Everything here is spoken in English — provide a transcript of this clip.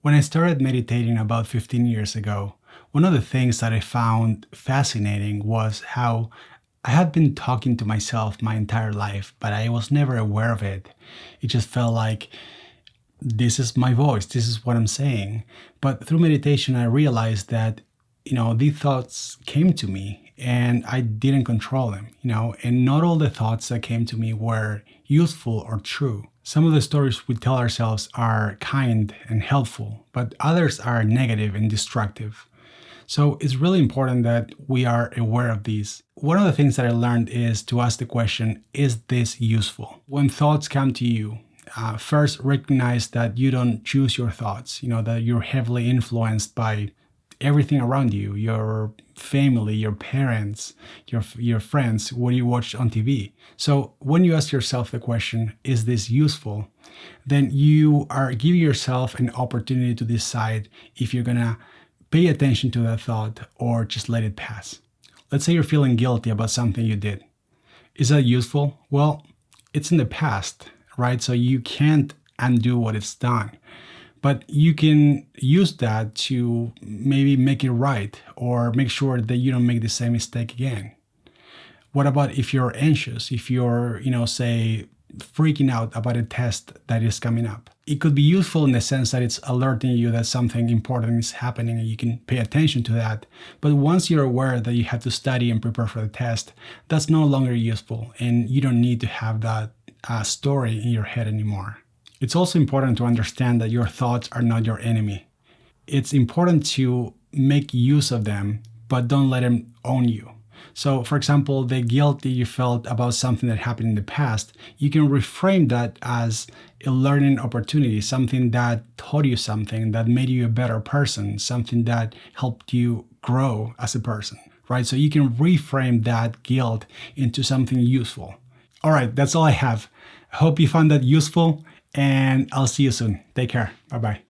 When I started meditating about 15 years ago, one of the things that I found fascinating was how I had been talking to myself my entire life, but I was never aware of it. It just felt like this is my voice, this is what I'm saying. But through meditation, I realized that, you know, these thoughts came to me and I didn't control them, you know, and not all the thoughts that came to me were useful or true. Some of the stories we tell ourselves are kind and helpful, but others are negative and destructive. So it's really important that we are aware of these. One of the things that I learned is to ask the question, is this useful? When thoughts come to you, uh, first recognize that you don't choose your thoughts, you know, that you're heavily influenced by everything around you, your family, your parents, your, your friends, what you watch on TV. So when you ask yourself the question, is this useful? Then you are giving yourself an opportunity to decide if you're gonna pay attention to that thought or just let it pass. Let's say you're feeling guilty about something you did. Is that useful? Well, it's in the past, right? So you can't undo what it's done but you can use that to maybe make it right or make sure that you don't make the same mistake again. What about if you're anxious, if you're, you know, say, freaking out about a test that is coming up? It could be useful in the sense that it's alerting you that something important is happening and you can pay attention to that. But once you're aware that you have to study and prepare for the test, that's no longer useful and you don't need to have that uh, story in your head anymore. It's also important to understand that your thoughts are not your enemy. It's important to make use of them, but don't let them own you. So for example, the guilt that you felt about something that happened in the past, you can reframe that as a learning opportunity, something that taught you something, that made you a better person, something that helped you grow as a person, right? So you can reframe that guilt into something useful. All right, that's all I have. I hope you found that useful and I'll see you soon. Take care. Bye bye.